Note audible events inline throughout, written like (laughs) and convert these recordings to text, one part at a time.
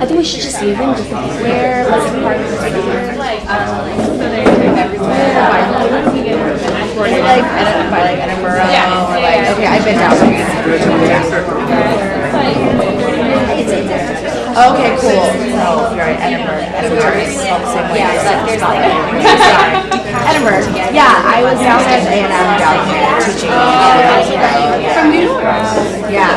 I think we should just leave him just where like part of the like Is it like by like Edinburgh or like okay I've been down there. Okay, cool. So you're right, Edinburgh. Edinburgh is spelled the same way. Yeah, but there's like (laughs) Edinburgh. Yeah, I was down at A and M down here teaching ago. From New York. Yeah.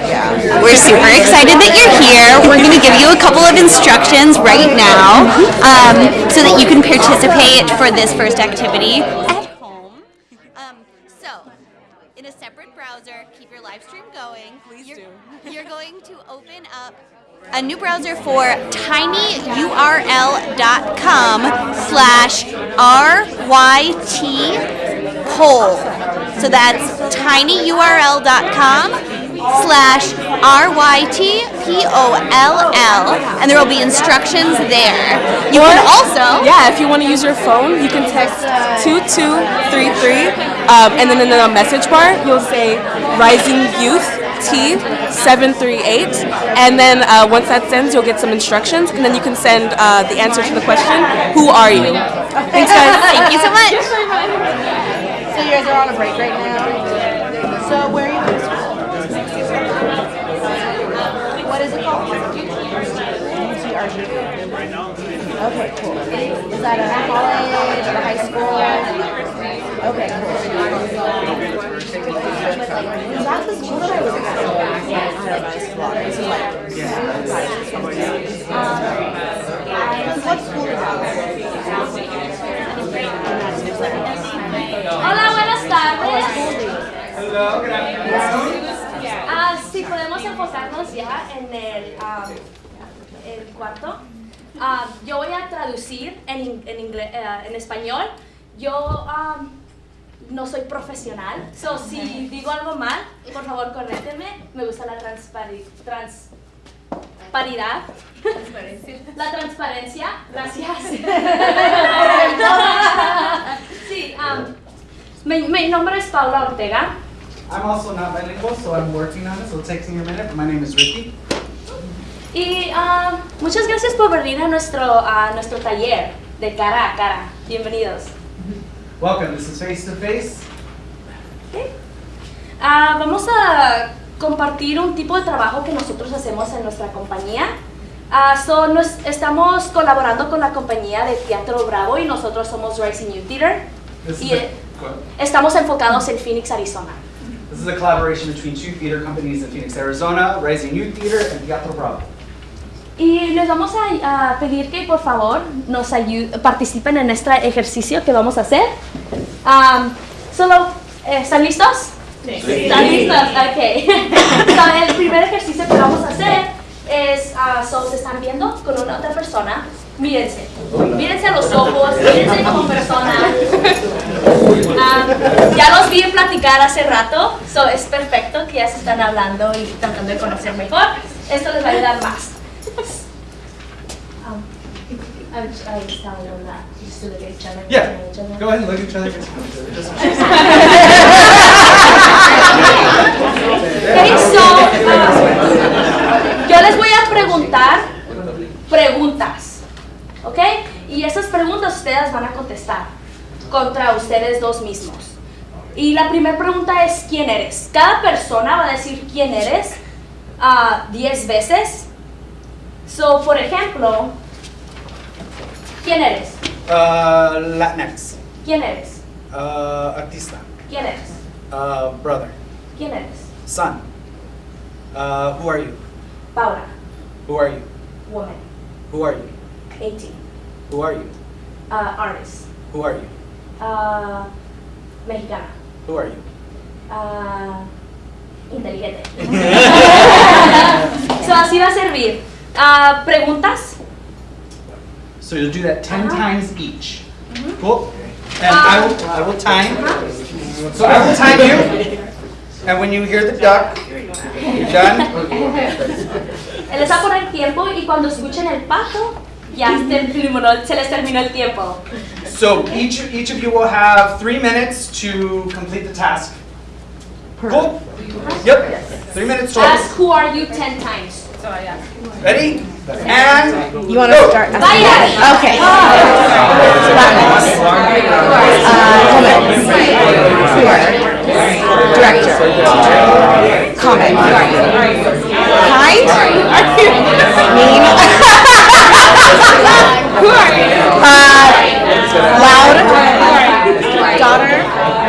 We're super excited that you're here. We're going to give you a couple of instructions right now um, so that you can participate for this first activity at home. Um, so, in a separate browser, keep your live stream going. Please you're, do. (laughs) You're going to open up a new browser for tinyurl.com slash ryt poll. So that's tinyurl.com slash R-Y-T-P-O-L-L and there will be instructions there. You can also Yeah, if you want to use your phone, you can text 2233 um, and then in the message bar, you'll say Rising Youth T738 and then uh, once that sends, you'll get some instructions and then you can send uh, the answer to the question, Who are you? Thanks (laughs) guys. Thank you so much. So you guys are on a break right now. So where are you going to school? What is it called? UTRG. Okay, cool. Is that a college or a high school? Okay, cool. Is that the school that I was at? Yeah, I don't know. It's a lot. This is like, um, what school is Hola, buenas tardes. Hello, good afternoon. Ah, si podemos enfocarnos ya en el, ah, el cuarto. Ah, yo voy a traducir en, en, ingle- eh, en español. Yo ah, no soy profesional, so si digo algo mal, por favor corréctenme. Me gusta la transpari transparidad. La transparencia. Gracias. (laughs) sí, ah, mi, mi nombre es Paula Ortega. I'm also not bilingual, so I'm working on it, so it takes me a minute, my name is Ricky. Y ah, muchas gracias por venir a nuestro, a nuestro taller de cara a cara. Bienvenidos. Welcome, this is Face to Face. Ah, vamos a compartir un tipo de trabajo que nosotros hacemos en nuestra compañía. Ah, so, nos- estamos colaborando con la compañía de Teatro Bravo y nosotros somos Rising Youth Theater. This is Y Go ahead. estamos enfocados en Phoenix, Arizona. This is a collaboration between two theater companies in Phoenix, Arizona, Rising Youth Theater and Teatro Bravo. Y les vamos a, a pedir que por favor nos participen en este ejercicio que vamos a hacer. Am, solo, eh, ¿están listos? ¿Están listos? Ok. (laughs) ah, so, se están viendo con una otra persona. Mírense. Mírense a los ojos, mírense como persona. Ah, ya los vi platicar hace rato, so es perfecto que ya se están hablando y tratando de conocer mejor. Esto les va a ayudar más. Um, I was, I was telling them that just to look at each other. Yeah. each other. Go ahead and look at each other. Okay, so, uh, yo les voy a preguntar preguntas, ¿ok? Y esas preguntas ustedes van a contestar contra ustedes dos mismos. Y la primera pregunta es ¿quién eres? Cada persona va a decir quién eres ah, 10 veces. So, por ejemplo, ¿quién eres? Uh, Latinx. ¿Quién eres? Uh, artista. ¿Quién eres? Uh, brother. ¿Quién eres? Son. Uh, who are you? Paula, Who are you? woman, Who are you? 18, Who are you? uh, artist, Who are you? uh, mexicana. Who are you? Ah, inteligente. (laughs) so, así va a servir. Ah, ¿Preguntas? So you'll do that 10 times each. Cool? And I will, I will time. So I will time you. And when you hear the duck, you're done. (laughs) Él les va a poner tiempo y cuando escuchen el pato, ya se, les terminó el tiempo. So each, each of you will have three minutes to complete the task. Cool? Yep. Three minutes total. Ask who are you 10 times. Ready? And You want to go. start? Vaya. Okay. Latinx. Uh, woman. Queer. Director. Comic. Kind. Mean. (laughs) Who are you? Uh, loud. Daughter.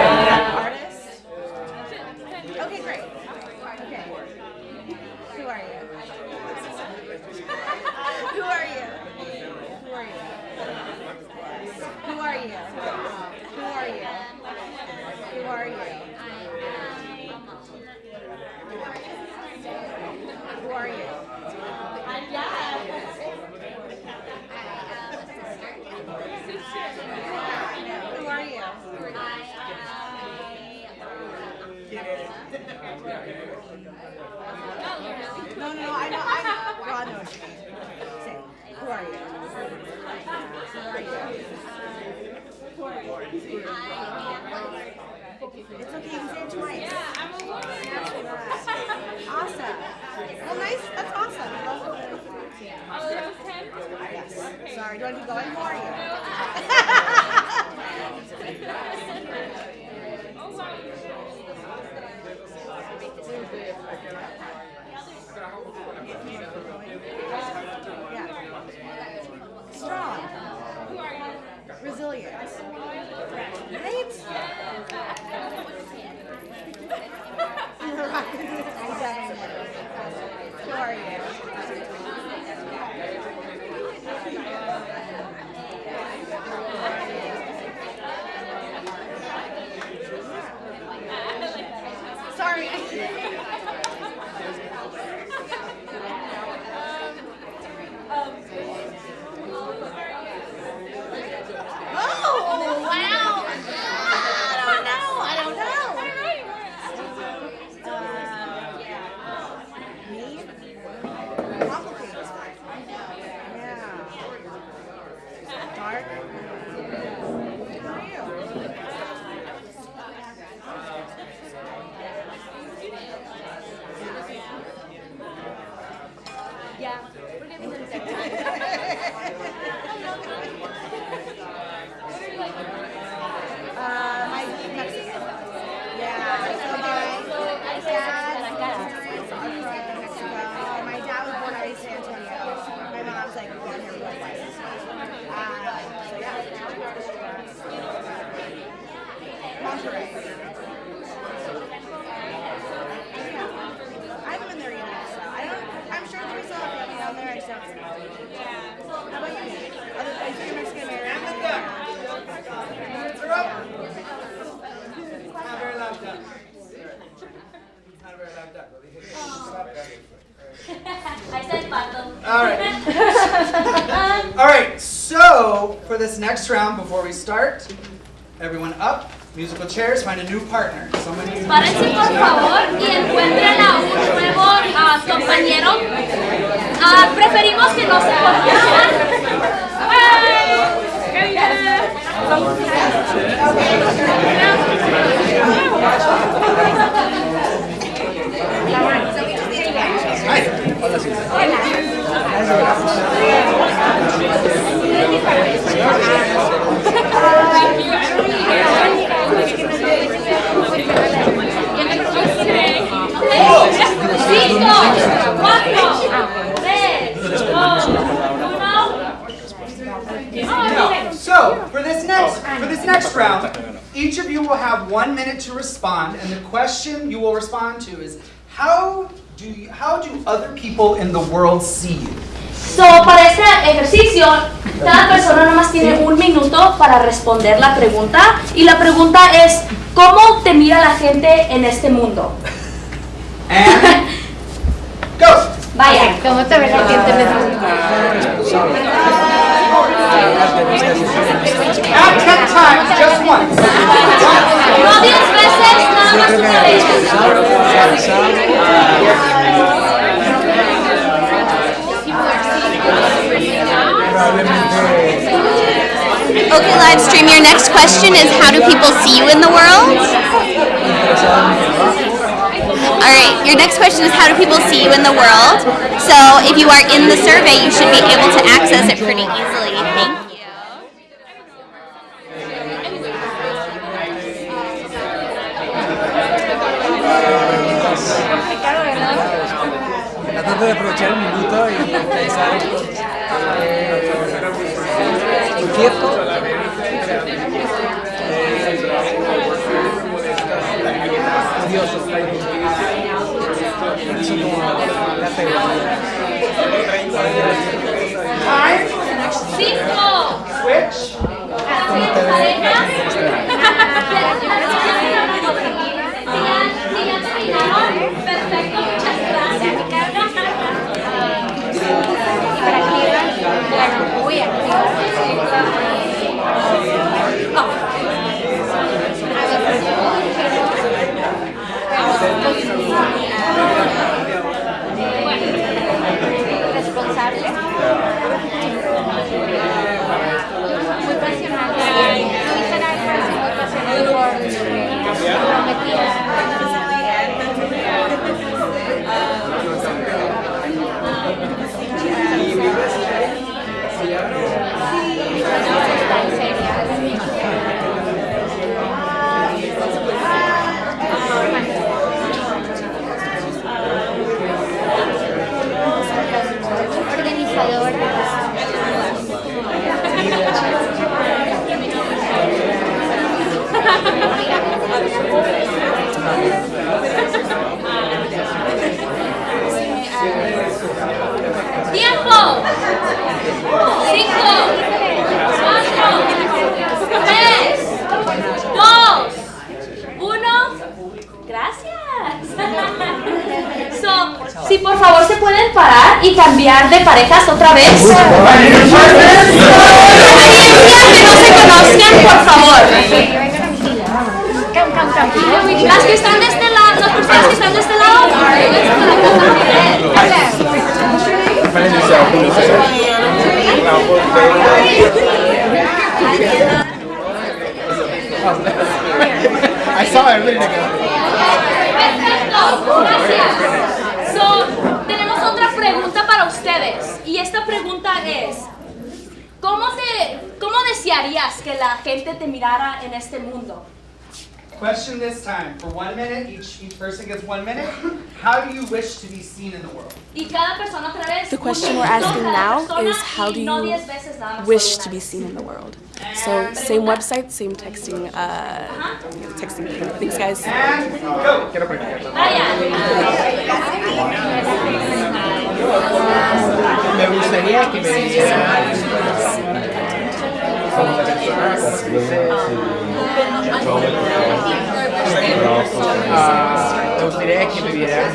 Next round, before we start, everyone up, musical chairs, find a new partner. Somebody. Párense por favor y encuentren a un nuevo ah, compañero. Ah, preferimos que no se. The question you will respond to is how do you, how do other people in the world see you? So, para este ejercicio, cada persona nomás tiene un minuto para responder la pregunta. Y la pregunta es, ¿cómo te mira la gente en este mundo? And go. Vaya. ¿Cómo te ve la gente en este mundo? Not ten times, just once. No más una vez. Okay, live stream. Your next question is how do people see you in the world? All right, your next question is how do people see you in the world? So if you are in the survey, you should be able to access it pretty easily. Thank you. cierto ¡Tiempo! Cinco, cuatro, tres, dos, uno. Gracias. So, si por favor se pueden parar y cambiar de parejas otra vez. Experiencia que no se conozcan, por favor. Las que están de este lado, las personas que están de este lado. I saw it, Perfecto, gracias. So, tenemos otra pregunta para ustedes. Y esta pregunta es, ¿cómo, te, ¿cómo desearías que la gente te mirara en este mundo? Question this time for one minute. Each each person gets one minute. How do you wish to be seen in the world? Y cada persona otra vez. The question we're asking now is how do you diez veces nada más, wish to be seen in the world. So same website, same texting, uh, texting. Thanks, guys. And go. Vaya. Me gustaría que me dijeran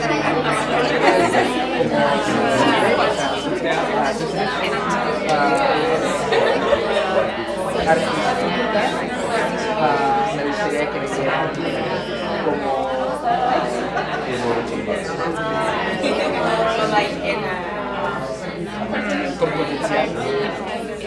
Ah, me gustaría que me vieran Ah, artistas,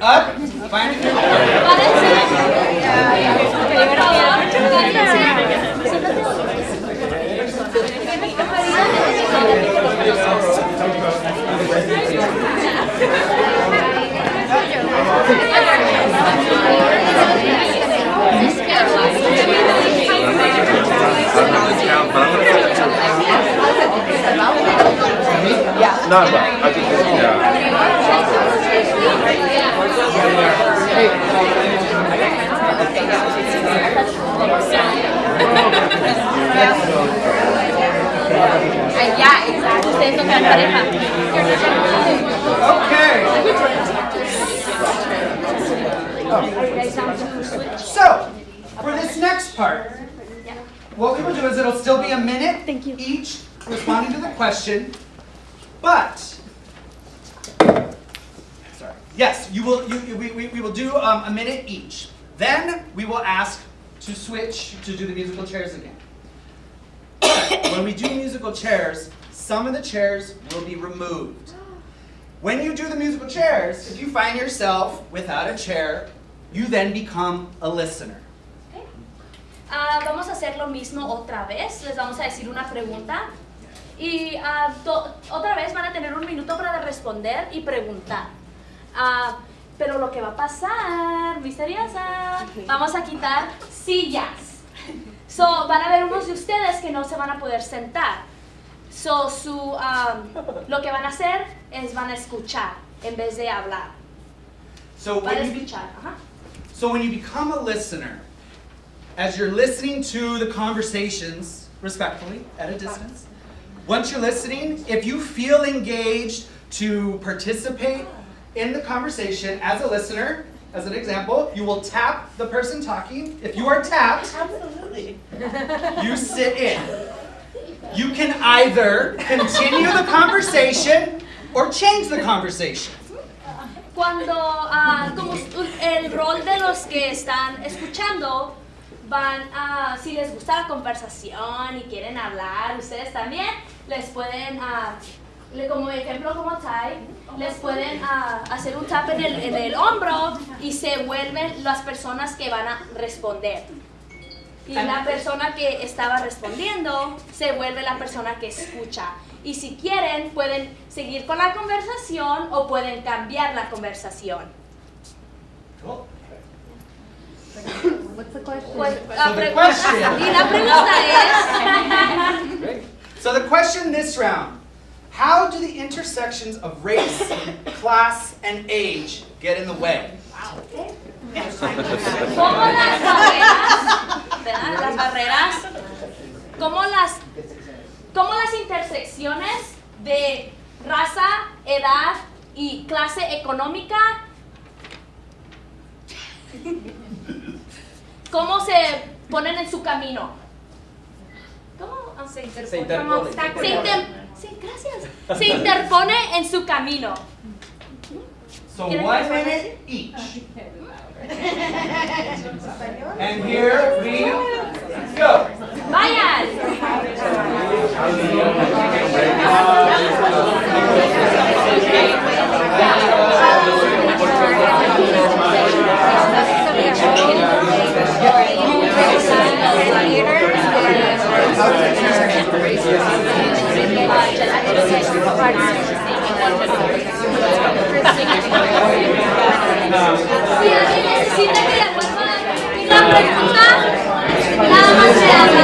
Up, find it. No, but I just yeah. Ya, exacto. Ustedes tocan pareja. Okay. So, for this next part, what we will do is it'll still be a minute Thank you. each responding to the question, but. Yes, you will. You, you- we, we, we will do um, a minute each. Then we will ask to switch to do the musical chairs again. (coughs) when we do musical chairs, some of the chairs will be removed. When you do the musical chairs, if you find yourself without a chair, you then become a listener. Ah, vamos a hacer lo mismo otra vez. Les vamos a decir una pregunta. Y to- otra vez van a tener un minuto para responder y preguntar. Ah, pero lo que va a pasar, misteriosa, vamos a quitar sillas. So, van a ver unos de ustedes que no se van a poder sentar. So, su, ah, lo que van a hacer es van a escuchar en vez de hablar. So Van a so when you become a listener, as you're listening to the conversations, respectfully, at a distance, once you're listening, if you feel engaged to participate in the conversation as a listener, as an example, you will tap the person talking. If you are tapped, Absolutely. you sit in. You can either continue the conversation or change the conversation. Cuando, ah, como el rol de los que están escuchando, van a, si les gusta la conversación y quieren hablar, ustedes también, les pueden, le- como ejemplo como Ty, les pueden ah, hacer un tap en el, en el hombro y se vuelven las personas que van a responder. Y la persona que estaba respondiendo se vuelve la persona que escucha. Y si quieren, pueden seguir con la conversación o pueden cambiar la conversación. Cool. Pues, So the question- (laughs) y la pregunta es... (laughs) So the question this round, how do the intersections of race, (laughs) class, and age get in the way? ¿Cómo las barreras. Las barreras, cómo las, cómo las intersecciones de raza, edad y clase económica, cómo se ponen en su camino? ¿Cómo ah, se interpone? Se interpone. Sí, gracias. Se interpone en su camino. So ¿Quieres one minute each. And here we go. Vayan. Si alguien necesita que le vuelva a repetir la pregunta, nada más se Um,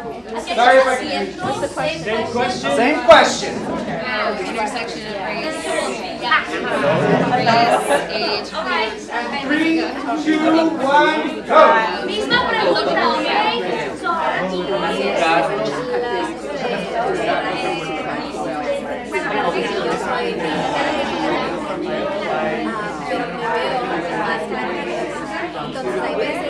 Sorry if I confused. Same question. Same question. Um, intersection of race, age, Three, two, one, go. Misma pregunta, ¿ok? So, Entonces hay veces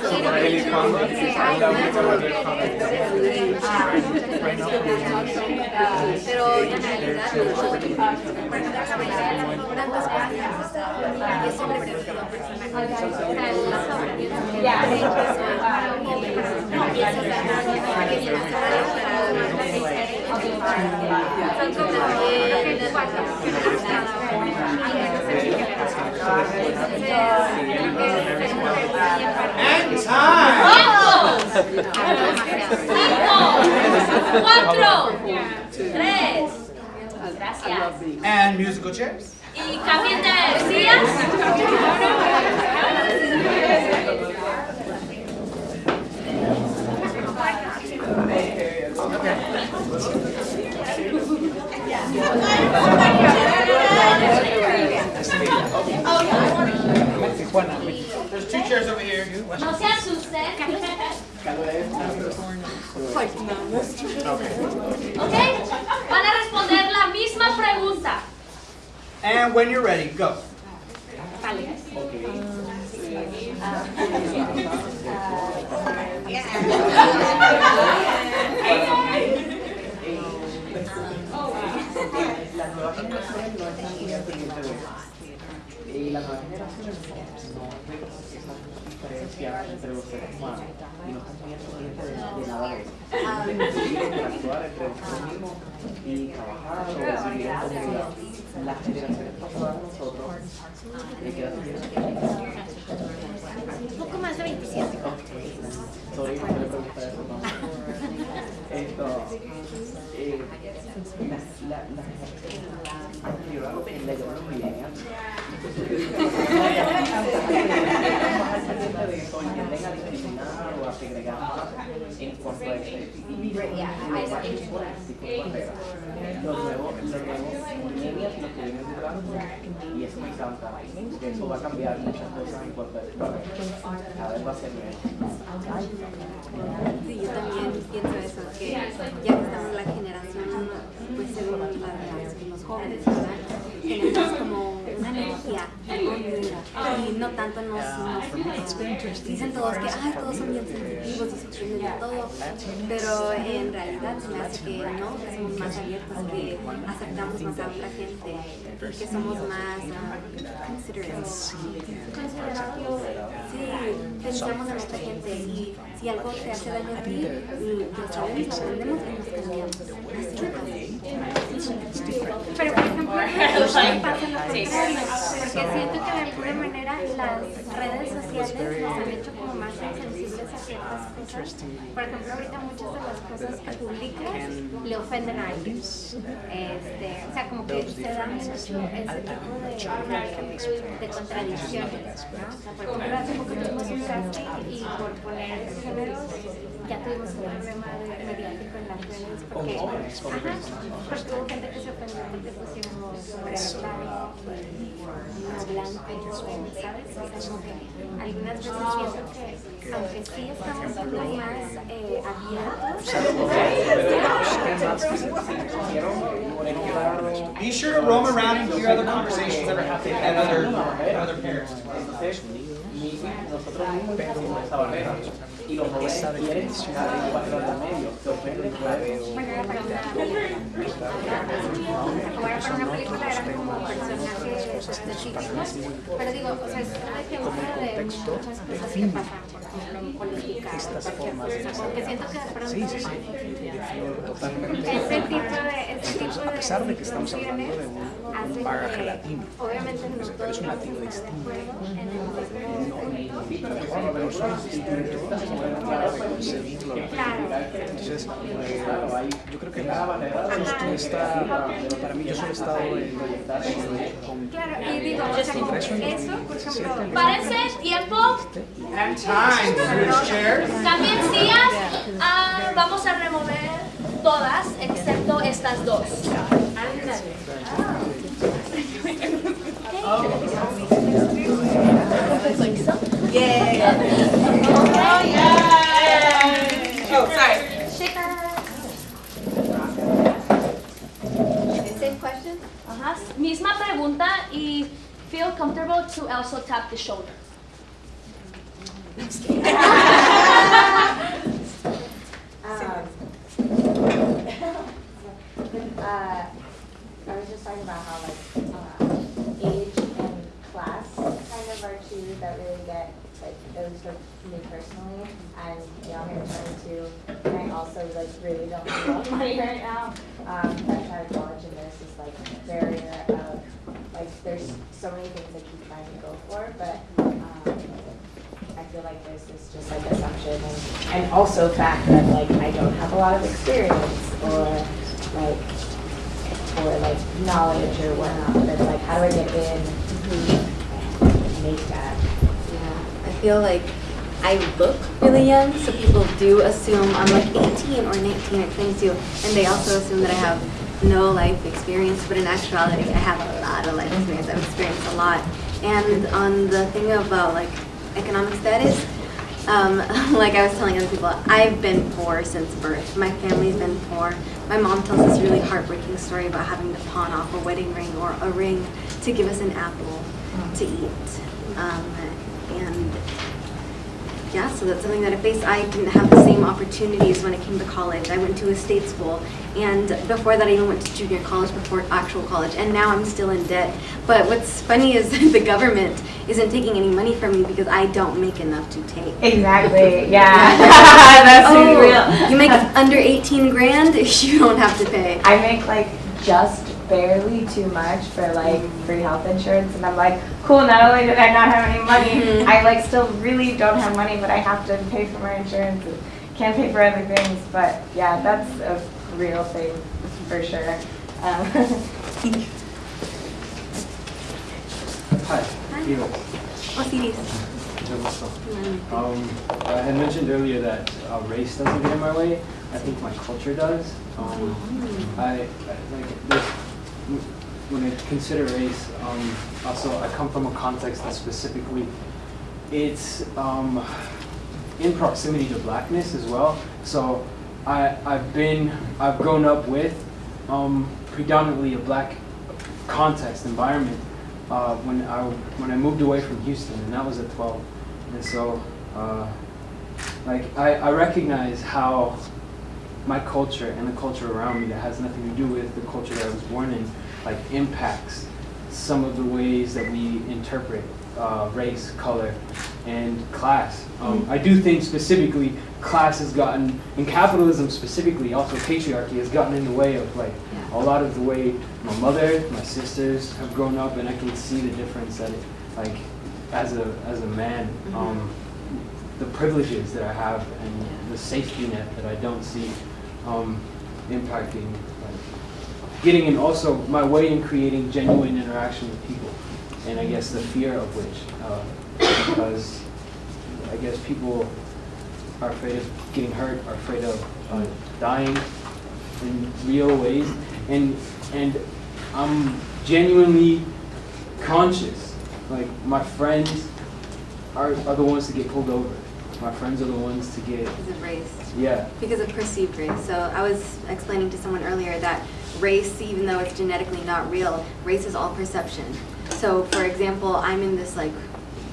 Pero en realidad, la es sobre And time. Cinco, cuatro, tres. Gracias. And musical chairs. Y de sillas. There's over here. No se asusten. ¿Ok? Van a responder la misma pregunta. And when you're ready, go. La nueva generación Y la nueva generación no ve esas diferencias entre los seres humanos y no están muy al pendiente de, de nada de eso. Decidir interactuar entre nosotros mismos y trabajar o vivir en comunidad. Las generaciones pasadas a nosotros, ¿de qué edad tienes? Un poco más de 27. Sorry, no le pregunté eso, no. Esto, eh, la, la, la generación anterior a lo que le llaman los nuevos, los nuevos los que vienen y eso me encanta, porque eso va a cambiar muchas cosas en. Cada vez va a ser. También pienso eso, que ya que estamos la generación, pues según los jóvenes. Tenemos como una energía y no tanto nos, nos dicen todos que ay, todos son bien sensitivos y sufren de todo, pero en realidad se me hace que no, que somos más abiertos, que aceptamos más a otra gente, que somos más ah, considerados. Sí, pensamos en otra gente y si algo te hace daño a ti, lo sabemos, lo aprendemos y nos cambiamos. Así Pero por ejemplo, pasa lo contrario, porque siento que de alguna manera las redes sociales nos han hecho como más insensibles a ciertas cosas. Por ejemplo, ahorita muchas de las cosas que publicas le ofenden a alguien. Este, o sea, como que se da mucho ese tipo de, de contradicciones. ¿no? O sea, por ejemplo, hace tuvimos un casting y por poner géneros ya tuvimos un problema de- mediático en las redes porque, ajá, porque hubo gente que se ofendió porque pusimos hombre claro y no blanco, ¿sabes? O sea, como que algunas veces pienso que aunque sí estamos siendo más eh, abiertos, (laughs) Be sure to roam around and hear other conversations that are happening at other, at other parents. Entonces, nosotros mismos pusimos esa barrera. y los jóvenes quieren medio, pero digo, o una de cosas estas formas de que siento que de sí, sí, sí, totalmente. Tipo de, a pesar de que estamos hablando de hacen que, obviamente no todos es un latino distinto. No, son distintos, Entonces, yo creo que justo está, para mí yo solo he estado en... Claro, y digo, eso, por ejemplo... Parece tiempo. También sillas, vamos a remover todas, excepto estas dos. Oh, sorry. same question? Ajá. Misma pregunta y feel comfortable to also tap the shoulder. (laughs) uh, I was just talking about how like uh, age and class kind of are two that really get like least for me personally. And y'all here 22, and I also like really don't have a lot of money right now. Um, I tried college and this like barrier of like there's so many things I keep trying to go for, but um, I feel like there's this just like assumption and, and also fact that like I don't have a lot of experience or like or like knowledge or whatnot. But like how do I get in and make that? Yeah, I feel like I look really young, so people do assume I'm like 18 or 19 or 22, and they also assume that I have no life experience, but in actuality, I have a lot of life experience. I've experienced a lot. And on the thing about like economic status, um, (laughs) like I was telling other people, I've been poor since birth. My family's been poor. My mom tells this really heartbreaking story about having to pawn off a wedding ring or a ring to give us an apple to eat. Um, and yeah, so that's something that I faced. I didn't have the same opportunities when it came to college. I went to a state school, and before that I even went to junior college before actual college, and now I'm still in debt. But what's funny is (laughs) the government isn't taking any money from me because I don't make enough to take. Exactly, (laughs) yeah. (laughs) That's oh, real. You make under 18 grand, you don't have to pay. I make like just barely too much for like free health insurance and I'm like, cool, not only did I not have any money, Mhm. I like still really don't have money, but I have to pay for my insurance and can't pay for other things. But yeah, that's a real thing for sure. Um, Hi, Ivo. Osiris. Mucho gusto. Um, I had mentioned earlier that uh, race doesn't get in my way. I think my culture does. Um, I, I like there's, when I consider race, um, also I come from a context that specifically it's um, in proximity to blackness as well. So I, I've been, I've grown up with um, predominantly a black context environment uh, when I when I moved away from Houston, and that was at 12. And so, uh, like I, I recognize how my culture and the culture around me that has nothing to do with the culture that I was born in, like impacts some of the ways that we interpret uh, race, color, and class. Um, I do think specifically class has gotten, and capitalism specifically, also patriarchy has gotten in the way of like a lot of the way my mother, my sisters have grown up, and I can see the difference that, it, like, as a as a man, um, the privileges that I have and the safety net that I don't see um, impacting, like, getting in also my way in creating genuine interaction with people, and I guess the fear of which, uh, because I guess people are afraid of getting hurt, are afraid of uh, dying in real ways, and and I'm genuinely conscious. Like my friends are, are the ones to get pulled over. My friends are the ones to get Because of race. yeah. Because of perceived race. So I was explaining to someone earlier that race, even though it's genetically not real, race is all perception. So for example, I'm in this like,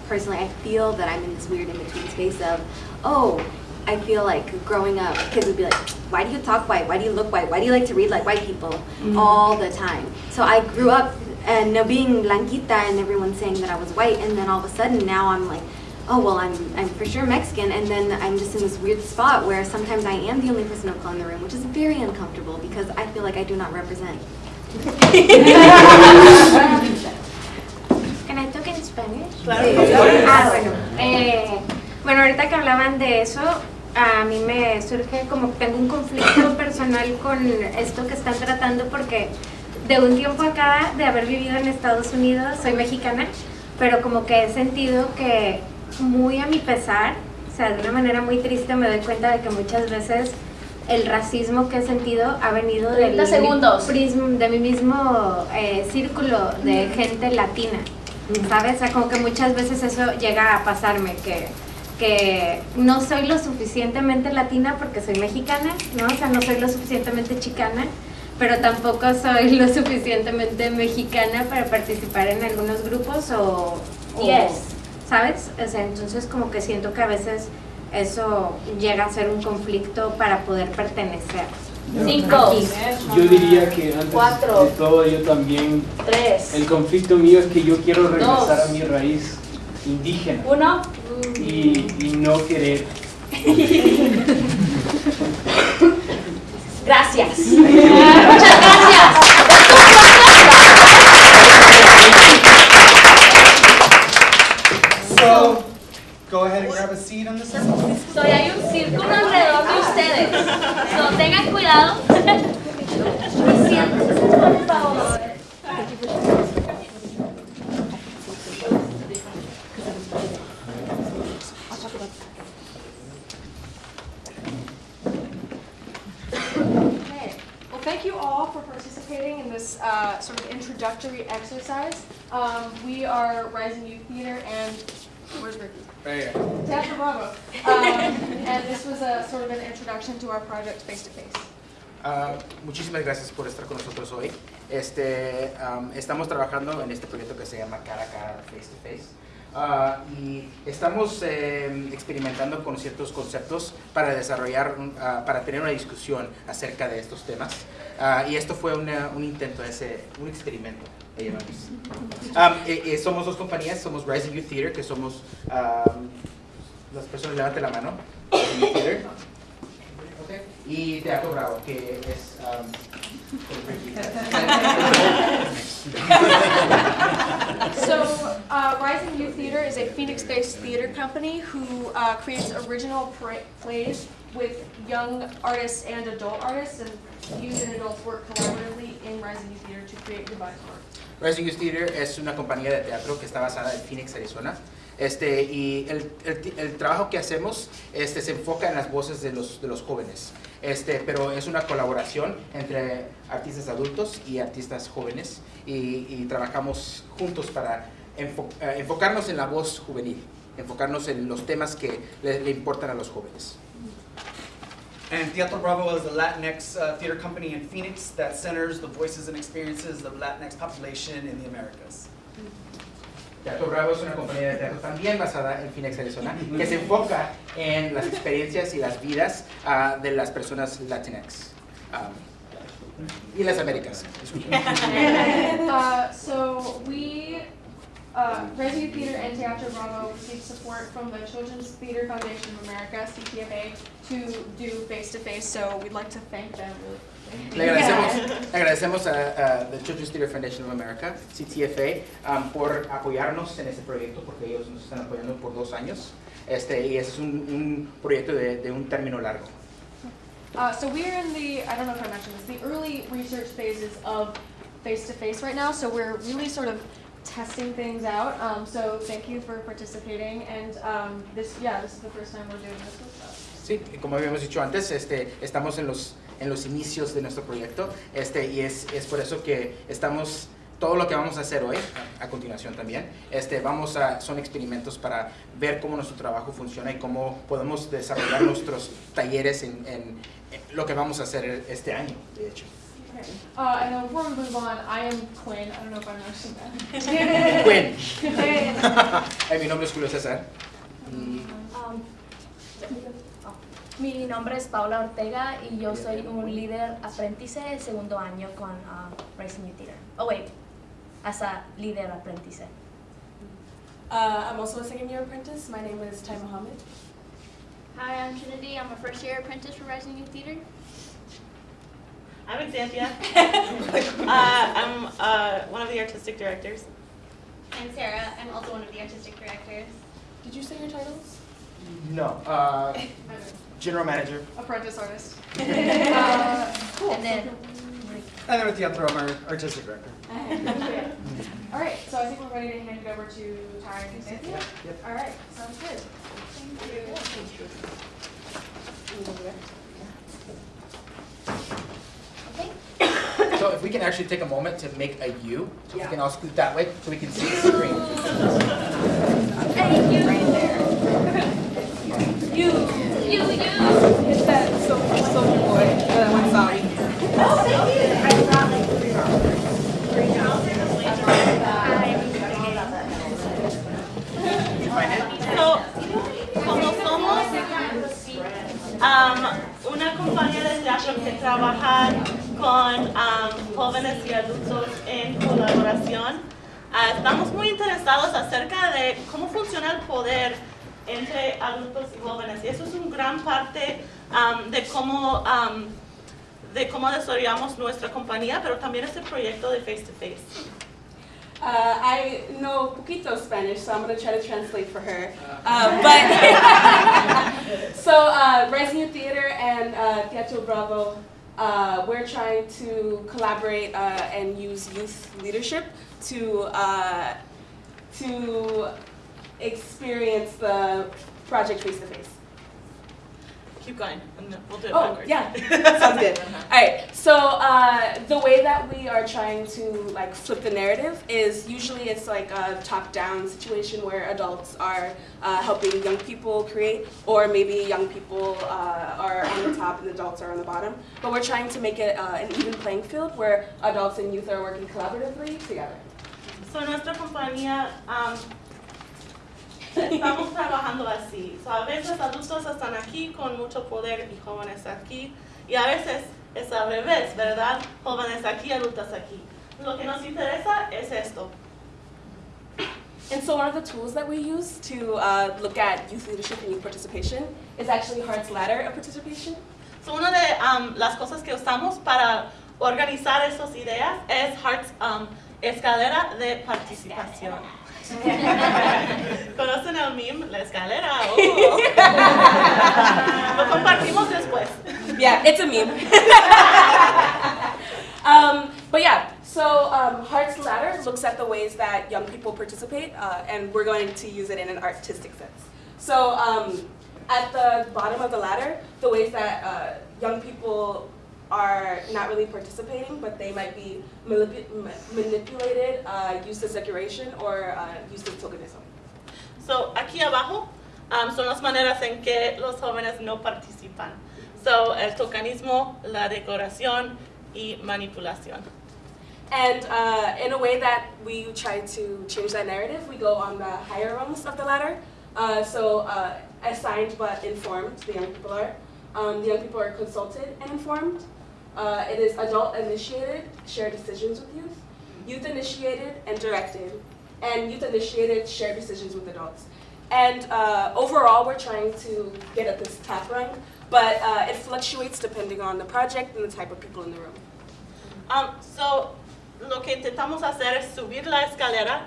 personally I feel that I'm in this weird in-between space of, oh, I feel like growing up, kids would be like, why do you talk white? Why do you look white? Why do you like to read like white people? Mhm. All the time. So I grew up and being blanquita and everyone saying that I was white and then all of a sudden now I'm like, oh well I'm, I'm for sure Mexican and then I'm just in this weird spot where sometimes I am the only person of color in the room which is very uncomfortable because I feel like I do not represent. Can I talk in Spanish? Claro. Ah, bueno. Eh, bueno, ahorita que hablaban de eso, a mí me surge como que tengo un conflicto (coughs) personal con esto que están tratando porque de un tiempo acá, de haber vivido en Estados Unidos, soy mexicana, pero como que he sentido que muy a mi pesar, o sea, de una manera muy triste me doy cuenta de que muchas veces el racismo que he sentido ha venido del 30 segundos. prism- de mi mismo eh, círculo de gente latina, ¿sabes? O sea, como que muchas veces eso llega a pasarme, que, que no soy lo suficientemente latina porque soy mexicana, ¿no? O sea, no soy lo suficientemente chicana, pero tampoco soy lo suficientemente mexicana para participar en algunos grupos o... o- Yes. ¿Sabes? O sea, entonces como que siento que a veces eso llega a ser un conflicto para poder pertenecer. Cinco. Yo diría que antes Cuatro. de todo yo también Tres. el conflicto mío es que yo quiero regresar Dos. a mi raíz indígena Uno. y, y no querer (laughs) gracias. (laughs) seed on the circle. So hay un círculo alrededor de ustedes. So tengan cuidado. This uh, sort of introductory exercise. Um, we are Rising Youth Theater and where's Ricky? Bravo. (laughs) Um, and this was a sort of an introduction to our project face to face. Ah, muchísimas gracias por estar con nosotros hoy. Este, am, estamos trabajando en este proyecto que se llama Cara a Cara Face to Face. Ah, y estamos eh, experimentando con ciertos conceptos para desarrollar, ah, para tener una discusión acerca de estos temas. Ah, y esto fue una- un intento, ese, un experimento. Am, eh, eh, somos dos compañías, somos Rising Youth Theater, que somos, am, las personas la mano, Youth Theater. Y Teatro Bravo, que es... um, So, uh, Rising Youth Theater is a Phoenix-based theater company who uh, creates original plays with young artists and adult artists, and youth and adults work collaboratively in Rising Youth Theater to create devised work. Rising Youth Theater es una compañía de teatro que está basada en Phoenix, Arizona. Este, y el, el- trabajo que hacemos este, se enfoca en las voces de los, de los jóvenes. Este, pero es una colaboración entre artistas adultos y artistas jóvenes y, trabajamos juntos para enfo- eh, enfocarnos en la voz juvenil, enfocarnos en los temas que le importan a los jóvenes. And Teatro Bravo is a Latinx uh, theater company in Phoenix that centers the voices and experiences of Latinx population in the Americas. Teatro Bravo es una compañía de teatro también basada en Phoenix, Arizona, que se enfoca en las experiencias y las vidas ah, de las personas Latinx. ah, y las Américas. (laughs) uh, so we, uh, Rising Theater and Teatro Bravo received support from the Children's Theater Foundation of America, CTFA, to do face-to-face, so we'd like to thank them. Le agradecemos, le agradecemos a, a The Children's Theatre Foundation of America, CTFA, um, por apoyarnos en este proyecto, porque ellos nos están apoyando por dos años. Este, y es un, un proyecto de, de un término largo. Uh, so we're in the, I don't know if I mentioned this, the early research phases of face-to-face right now, so we're really sort of testing things out. Um, so thank you for participating, and um, this, yeah, this is the first time we're doing this with. Sí, como habíamos dicho antes, este, estamos en los, en los inicios de nuestro proyecto este, y es, es por eso que estamos, todo lo que vamos a hacer hoy, a, continuación también, este, vamos a, son experimentos para ver cómo nuestro trabajo funciona y cómo podemos desarrollar nuestros talleres en- en lo que vamos a hacer este año, de hecho. Okay. Uh, and then before we move on, I am Quinn. I don't know if I mentioned that. (laughs) Quinn. (laughs) Quinn. Eh, mi nombre es Julio César. Y Um, Mi nombre es Paula Ortega y yo soy un líder aprendiz de segundo año con Rising Youth Theater. Oh wait, as a líder aprendiz. Uh, I'm also a second year apprentice. My name is Ty Mohammed. Hi, I'm Trinity. I'm a first year apprentice for Rising Youth Theater. I'm Xanthia. (laughs) uh, I'm uh, one of the artistic directors. I'm Sarah. I'm also one of the artistic directors. Did you say your titles? no, uh, (laughs) General Manager. Apprentice artist. (laughs) Uh, cool. And then And then with Teatro, I'm our artistic director. All right, so I think we're ready to hand it over to Ty and Cynthia. All right, sounds good. Thank you. So if we can actually take a moment to make a U, so we can all scoot that way so we can see the screen. Thank you. Right there. (laughs) You, you, you. It's that Soulja Soulja Boy, that one song. Oh, thank you. I brought like three dollars. Three dollars. So, como somos um, una compañía de teatro que trabaja con um, jóvenes y adultos en colaboración, ah, estamos muy interesados acerca de cómo funciona el poder entre adultos y jóvenes. Y eso es una gran parte um, de cómo um, de cómo desarrollamos nuestra compañía, pero también este proyecto de face to face. Uh, I know poquito Spanish, so I'm going to try to translate for her. Uh, but (laughs) so, uh, Rising Youth Theater and uh, Teatro Bravo, uh, we're trying to collaborate uh, and use youth leadership to uh, to experience the project face to face. Keep going, and then we'll do it Oh, backwards. yeah, (laughs) sounds good. All right, so uh, the way that we are trying to like flip the narrative is usually it's like a top-down situation where adults are uh, helping young people create, or maybe young people uh, are on the top and adults are on the bottom. But we're trying to make it uh, an even playing field where adults and youth are working collaboratively together. So, nuestra compañía, um, estamos trabajando así. So, a veces adultos están aquí con mucho poder y jóvenes aquí. Y a veces es al revés, ¿verdad? Jóvenes aquí, adultos aquí. Lo que nos interesa es esto. And so one of the tools that we use to uh, look at youth leadership and youth participation is actually Hart's Ladder of Participation. So, una de um, las cosas que usamos para organizar esas ideas es Hart's um, escalera de participación. (laughs) ¿Conocen meme? La escalera. (laughs) Lo compartimos después. Yeah, it's a meme. (laughs) um, but yeah, so um, Hart's Ladder looks at the ways that young people participate, uh, and we're going to use it in an artistic sense. So um, at the bottom of the ladder, the ways that uh, young people are not really participating, but they might be manipu- ma- manipulated, uh, used as decoration, or uh, used as tokenism. So, aquí abajo um, son las maneras en que los jóvenes no participan. So, el tokenismo, la decoración y manipulación. And uh, in a way that we try to change that narrative, we go on the higher rungs of the ladder. Uh, so uh, assigned but informed, the young people are. Um, the young people are consulted and informed. Uh, it is adult initiated, shared decisions with youth. Youth initiated and directed. And youth initiated, shared decisions with adults. And uh, overall, we're trying to get at this top rung, but uh, it fluctuates depending on the project and the type of people in the room. Um, so, lo que intentamos hacer es subir la escalera.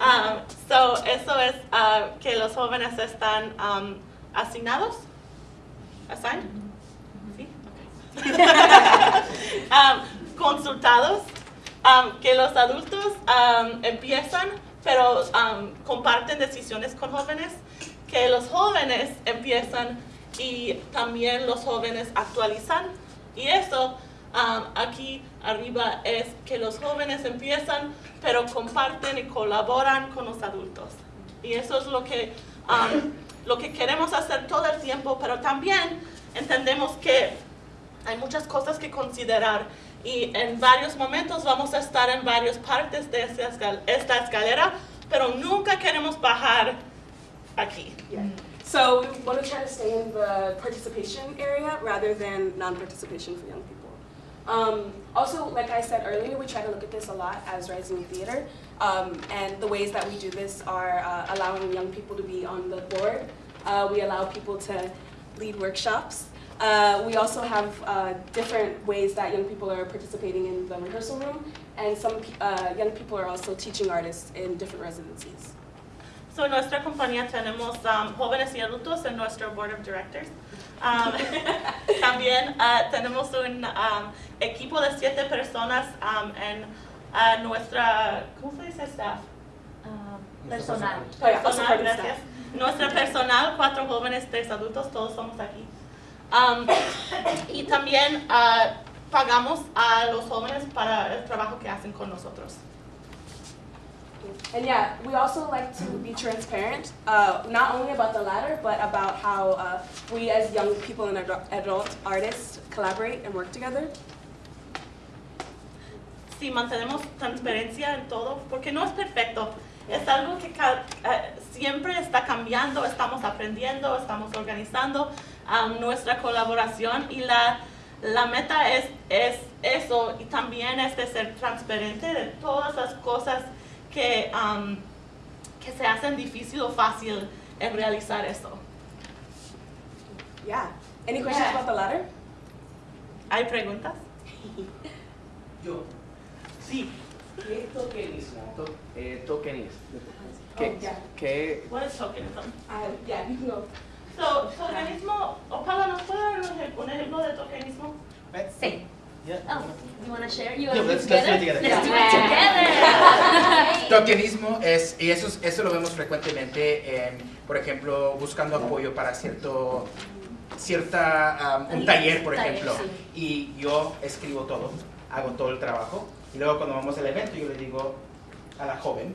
Um, so, eso es uh, que los jóvenes están um, asignados. Assigned? (laughs) Consultados. Que los adultos empiezan, pero comparten decisiones con jóvenes. Que los jóvenes empiezan y también los jóvenes actualizan. Y eso aquí arriba es que los jóvenes empiezan, pero comparten y colaboran con los adultos. Y eso es lo que, lo que queremos hacer todo el tiempo, pero también entendemos que hay muchas cosas que considerar y en varios momentos vamos a estar en varias partes de esta, escal- esta escalera, pero nunca queremos bajar aquí. So we want to try to stay in the participation area rather than non-participation for young people. Um, also, like I said earlier, we try to look at this a lot as Rising Theater, um, and the ways that we do this are uh, allowing young people to be on the board. Uh, we allow people to lead workshops. Uh, we also have uh, different ways that young people are participating in the rehearsal room, and some uh, young people are also teaching artists in different residencies. So, en nuestra compañía tenemos um, jóvenes y adultos en nuestro board of directors. Um, (laughs) también uh, tenemos un um, equipo de siete personas um, en uh, nuestra, ¿cómo se dice staff? Um, Personal. Oh, yeah, Personal, part of gracias. Nuestra personal, cuatro jóvenes, tres adultos, todos somos aquí. Um, y también uh, pagamos a los jóvenes para el trabajo que hacen con nosotros. And yeah, we also like to be transparent, uh, not only about the latter, but about how uh, we as young people and adult, artists collaborate and work together. si mantenemos transparencia en todo, porque no es perfecto. Es algo que eh, siempre está cambiando, estamos aprendiendo, estamos organizando um, nuestra colaboración y la, la meta es, es eso y también es de ser transparente de todas las cosas que, um, que se hacen difícil o fácil en realizar eso. Yeah. Any questions about the latter? ¿Hay preguntas? (laughs) Yo. Sí. ¿Qué es tokenismo? To- eh, tokenismo. ¿Qué, Oh, yeah. qué, What is tokenism? Uh, yeah, you can go. So, tokenismo, Opala, ¿nos puede dar un ej- un ejemplo de tokenismo? Sí. Yeah. Oh, you want to share? You Yeah, to let's- do let's do it together? Let's do it together. (laughs) Tokenismo es, y eso, es- eso lo vemos frecuentemente, en, por ejemplo, buscando apoyo para cierto cierta, um, un taller, por ejemplo, y yo escribo todo, hago todo el trabajo, y luego cuando vamos al evento yo le digo a la joven,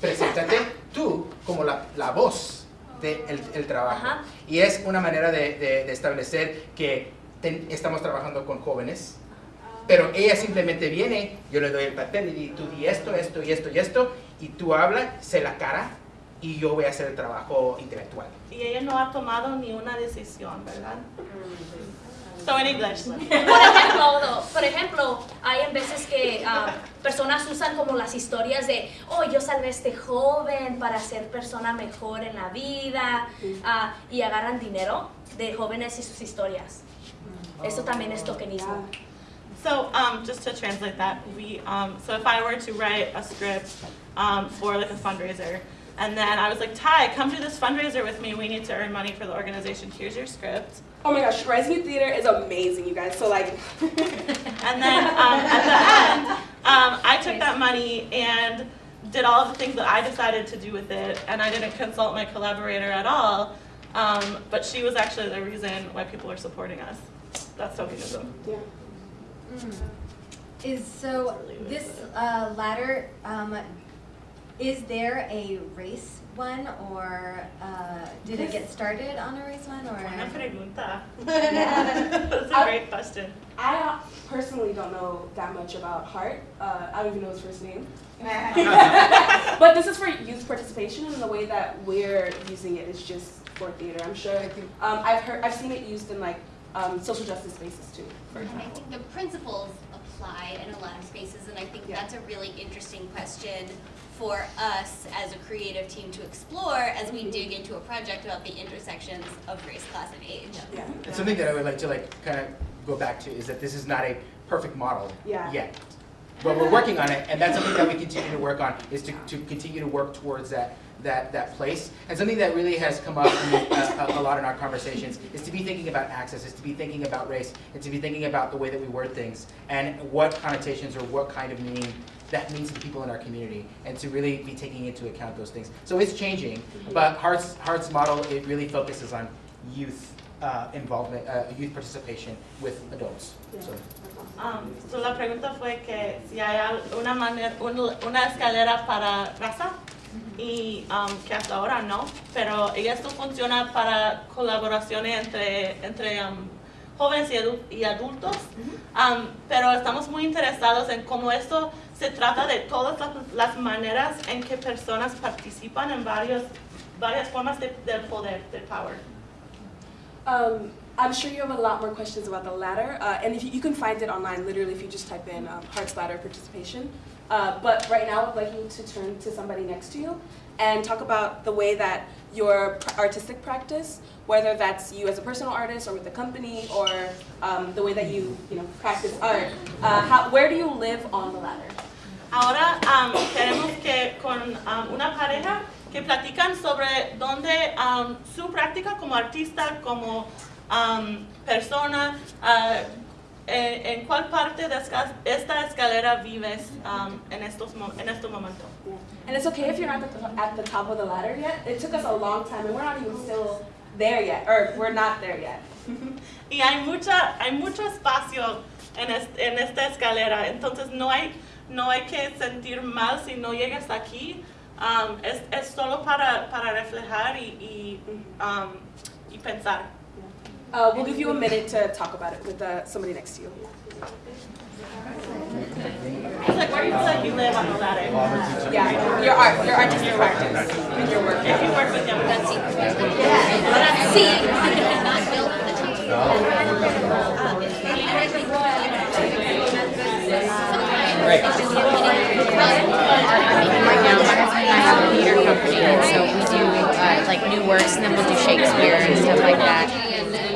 preséntate tú como la, la voz del el trabajo. Ajá. Y es una manera de, de- de establecer que ten- estamos trabajando con jóvenes, pero ella simplemente viene, yo le doy el papel y digo, tú di esto, esto y esto y esto, y tú habla, se la cara, y yo voy a hacer el trabajo intelectual. Y ella no ha tomado ni una decisión, ¿verdad? So in English. Por ejemplo, no, por ejemplo, hay en veces que ah, personas usan como las historias de, oh, yo salvé a este joven para ser persona mejor en la vida, ah, y agarran dinero de jóvenes y sus historias. Eso también es tokenismo. So um, just to translate that, we um, so if I were to write a script um, for like a fundraiser, and then I was like, Ty, come do this fundraiser with me. We need to earn money for the organization. Here's your script. Oh my gosh, Rising Theater is amazing, you guys. So like, (laughs) And then um, at the end, um, I took that money and did all of the things that I decided to do with it, and I didn't consult my collaborator at all. Um, but she was actually the reason why people are supporting us. That's tokenism. Yeah. Is so this uh, ladder, um, is there a race one or uh, did it get started on a race one or? Buena pregunta. (laughs) That's a great question. I uh, personally don't know that much about Hart. Uh, I don't even know his first name. (laughs) but this is for youth participation, and the way that we're using it is just for theater. I'm sure. Um, I've heard, I've seen it used in like um, social justice spaces too. For And I think the principles apply in a lot of spaces, and I think that's a really interesting question for us as a creative team to explore as we dig into a project about the intersections of race, class, and age. And something that I would like to like kind of go back to is that this is not a perfect model Yeah. yet. But we're working on it, and that's something that we continue to work on, is to, to continue to work towards that, that, that place. And something that really has come up in, uh, a, a lot in our conversations is to be thinking about access, is to be thinking about race, and to be thinking about the way that we word things, and what connotations or what kind of meaning that means to people in our community, and to really be taking into account those things. So it's changing, but Hart's, Hart's model, it really focuses on youth uh, involvement, uh, youth participation with adults. So. Um, so la pregunta fue que si hay una, manera, un- una escalera para raza y um, que hasta ahora no, pero esto funciona para colaboraciones entre, entre um, jóvenes y, adu- y adultos, Um, pero estamos muy interesados en cómo esto se trata de todas las, maneras en que personas participan en varios, varias formas de, del poder, del power. Um, I'm sure you have a lot more questions about the ladder, uh, and if you, you can find it online, literally, if you just type in um, Hearts Ladder participation. Uh, but right now, I'd like you to turn to somebody next to you and talk about the way that your artistic practice, whether that's you as a personal artist or with a company, or um, the way that you, you know, practice art. Uh, how, where do you live on the ladder? Ahora um, queremos que con um, una pareja que platican sobre dónde um, su práctica como artista, como um, persona, uh, en, en cuál parte de esta escalera vives um, en, estos en este momento. And it's okay if you're not at the, at the top of the ladder yet. It took us a long time, and we're not even still there yet, or we're not there yet. (laughs) Y hay, mucha, hay mucho espacio en, es- en esta escalera, entonces no hay, no hay que sentir mal si no llegas aquí. Um, es, es solo para, para reflejar y, y, um, y pensar. Uh, we'll give you a minute to talk about it with uh, somebody next to you. It's like, where do you feel like you live on the ladder? Yeah, your art, your artistic practice, and your work. If you work with young That's Right now, my husband and I have a theater company, and so we do uh, like new works, and then we'll do Shakespeare and stuff like that.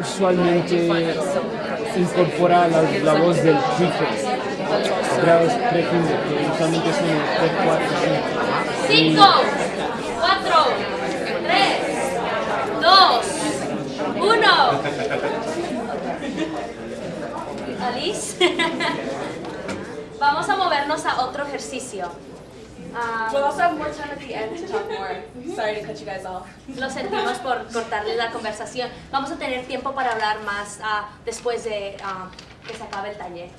usualmente incorpora la, la voz del prefix. Grados pre-kinder, que usualmente son el 3, 4, 5. Cinco, cuatro, tres, dos, uno. Alice. (laughs) Vamos a movernos a otro ejercicio. Ah, We'll also have more time at the end to talk more. Sorry to cut you guys off. Lo sentimos por cortarle la conversación. Vamos a tener tiempo para hablar más ah, después de ah, que se acabe el taller.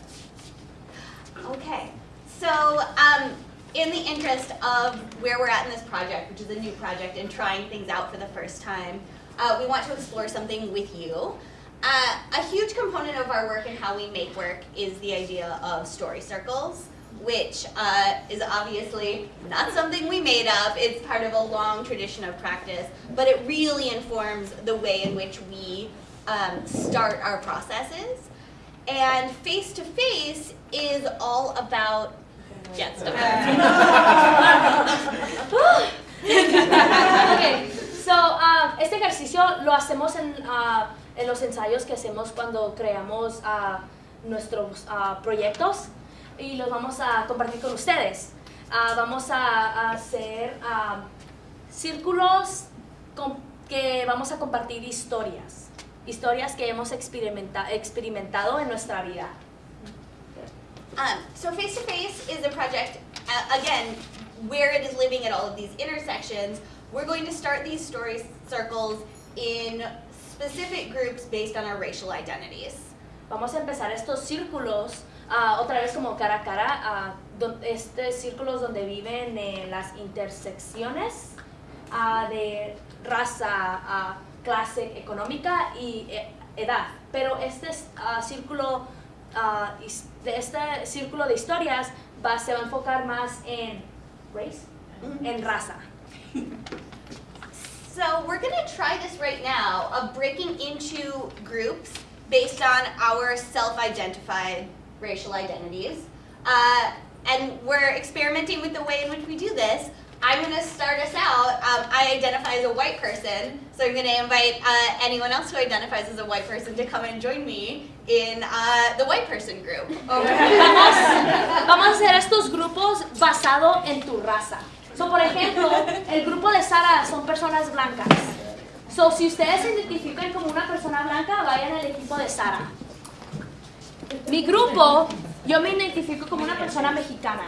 Okay, so um, in the interest of where we're at in this project, which is a new project and trying things out for the first time, uh, we want to explore something with you. Uh, a huge component of our work and how we make work is the idea of story circles, which uh, is obviously not something we made up. It's part of a long tradition of practice, but it really informs the way in which we um, start our processes. And face to face is all about jet stuff. (laughs) okay, so um, este ejercicio lo hacemos en, ah, en los ensayos que hacemos cuando creamos ah, nuestros ah, proyectos y los vamos a compartir con ustedes. Ah, vamos a, a hacer ah, círculos con- que vamos a compartir historias, historias que hemos experimenta- experimentado en nuestra vida. Um, so face to face is a project, uh, again, where it is living at all of these intersections. We're going to start these story circles in specific groups based on our racial identities. Vamos a empezar estos círculos ah, otra vez como cara a cara, don- este círculos donde viven eh, las intersecciones ah, de raza, clase económica y eh, edad. Pero este es, ah, círculo ah, de este círculo de historias va, se va a enfocar más en race, en raza. So we're gonna try this right now of breaking into groups based on our self-identified racial identities. Uh, and we're experimenting with the way in which we do this. I'm gonna start us out. Um, I identify as a white person, so I'm gonna invite uh, anyone else who identifies as a white person to come and join me in uh, the white person group. (laughs) Vamos, (laughs) vamos a hacer estos grupos basado en tu raza. So, por ejemplo, el grupo de Sara son personas blancas. So, si ustedes se identifican como una persona blanca, vayan al equipo de Sara. Mi grupo, yo me identifico como una persona mexicana.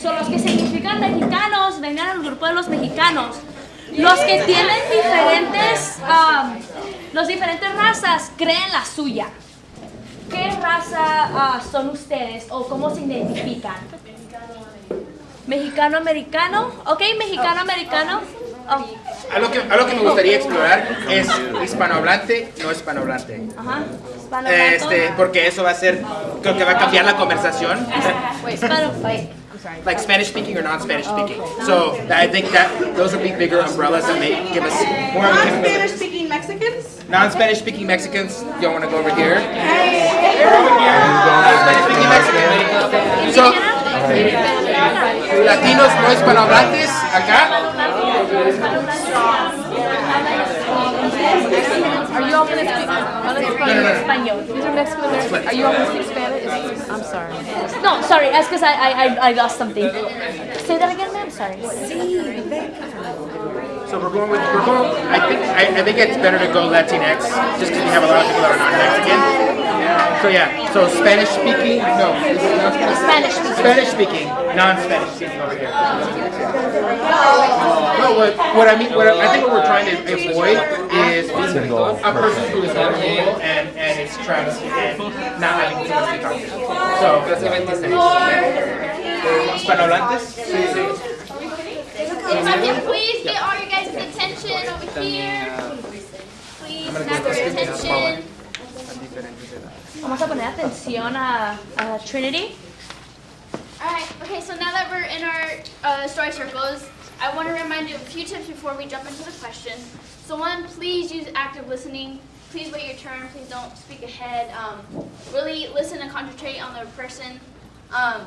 So, los que se identifican mexicanos, vengan al grupo de los mexicanos. Los que tienen diferentes, um, los diferentes razas, creen la suya. ¿Qué raza ah, son ustedes o cómo se identifican? Mexicano-americano, ok, mexicano-americano. Oh, Algo que, algo que me gustaría explorar es hispanohablante, no hispanohablante. Ajá, Este, porque eso va a ser, creo que va a cambiar la conversación. Hispano- Like Spanish speaking or non-Spanish speaking. So I think that those would be bigger umbrellas that may give us more of a capability. Non-Spanish speaking Mexicans? Non-Spanish speaking Mexicans, you want to go over here? Non-Spanish speaking Mexicans. So, latinos no hispanohablantes, acá. Are you all gonna speak? Oh, let's speak. Español. These are Mexican Americans. Are you all gonna speak Spanish? I'm sorry. No, sorry, es because I, I, I- I lost something. Say that again, ma'am, sorry. So we're going with, we're going, I think, I, I think it's better to go Latinx, just because we have a lot of people that are not Mexican. So yeah, so Spanish speaking, no. Spanish speaking. Spanish speaking, non-Spanish speaking over here. No, what, what I mean, what I, I think what we're trying to avoid is being a person who is vulnerable and, and is trans and not having too much to talk to. So, Hispanohablantes? If I can please get all your guys' attention over here. Please, snap your attention. Vamos a poner atención a, a Trinity. Alright, okay, so now that we're in our uh, story circles, I want to remind you of a few tips before we jump into the question. So one, please use active listening. Please wait your turn. Please don't speak ahead. Um, really listen and concentrate on the person. Um,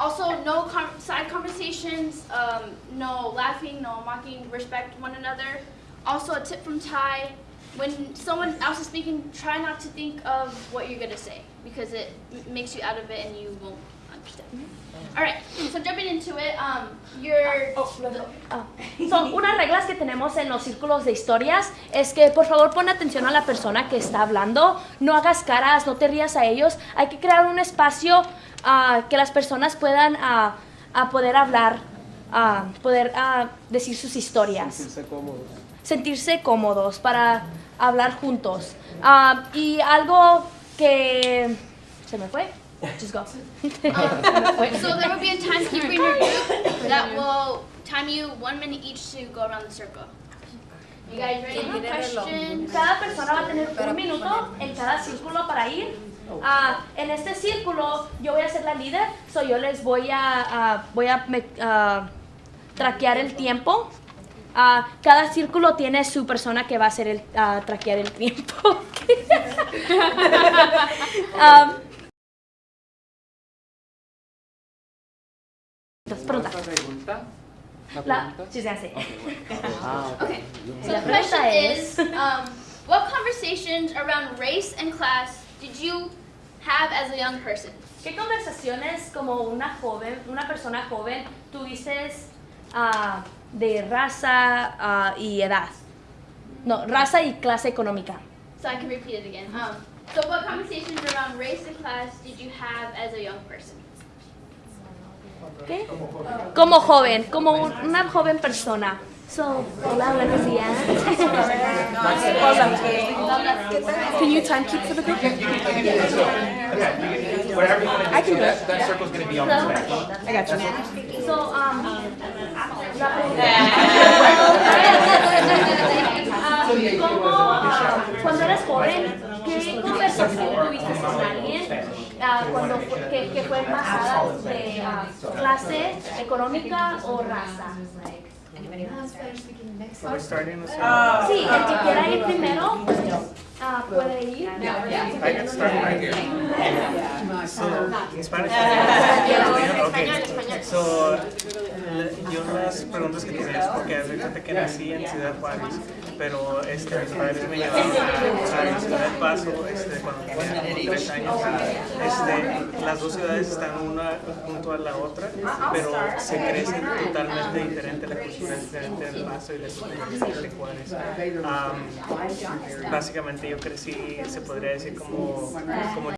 also, no side conversations, um, no laughing, no mocking, respect one another. Also, a tip from Ty, when someone else is speaking, try not to think of what you're gonna say because it makes you out of it and you won't understand. All right, so jumping into it, um, your Ah, Son unas reglas que tenemos en los círculos de historias es que por favor pon atención a la persona que está hablando, no hagas caras, no te rías a ellos. Hay que crear un espacio ah, que las personas puedan ah, a poder hablar, ah, poder ah, decir sus historias, Sentirse cómodos. sentirse cómodos para hablar juntos. Ah, y algo que se me fue. Just go. Se me fue. so there will be a timekeeper in your group that will time you one minute each to go around the circle. You guys ready? Question. Cada persona va a tener un minuto en cada círculo para ir. Ah, en este círculo yo voy a ser la líder, so yo les voy a, ah, voy a me- ah, traquear el tiempo. Ah, cada círculo tiene su persona que va a hacer el traquear el tiempo. (laughs) Ah, pregunta. pregunta? La, sí, se hace. Okay. (laughs) So La the pregunta question es, is, um, what conversations around race and class did you have as a young person? ¿Qué conversaciones como una joven, una persona joven, tuviste ah, de raza ah, y edad? No, raza y clase económica. So I can repeat it again. Um, so what conversations around race and class did you have as a young person? ¿Qué? Como joven, como un- una joven persona. So, hola, buenos días. Can you time keep for the group? Whatever you want to do, I can do that, it. that circle's going to be on the back. I got you. So, um, la (laughs) ¿Cómo, ah, cuando eres joven, qué conversación tuviste con alguien ah, cuando fue- que, que fue basada de ah, clase económica o raza? Sí, el que quiera ir primero ah, puede ir. I can start right here. So, Spanish. Okay. So, le- yo las preguntas que tenía es porque de cuenta que nací en Ciudad Juárez, pero este, mis padres me llevaron a, a la Ciudad del Paso este, cuando tenía como tres años. Este, las dos ciudades están una junto a la otra, pero se crecen totalmente diferente, la cultura es diferente en El Paso y la en Juárez. Am, básicamente yo crecí, se podría decir como, como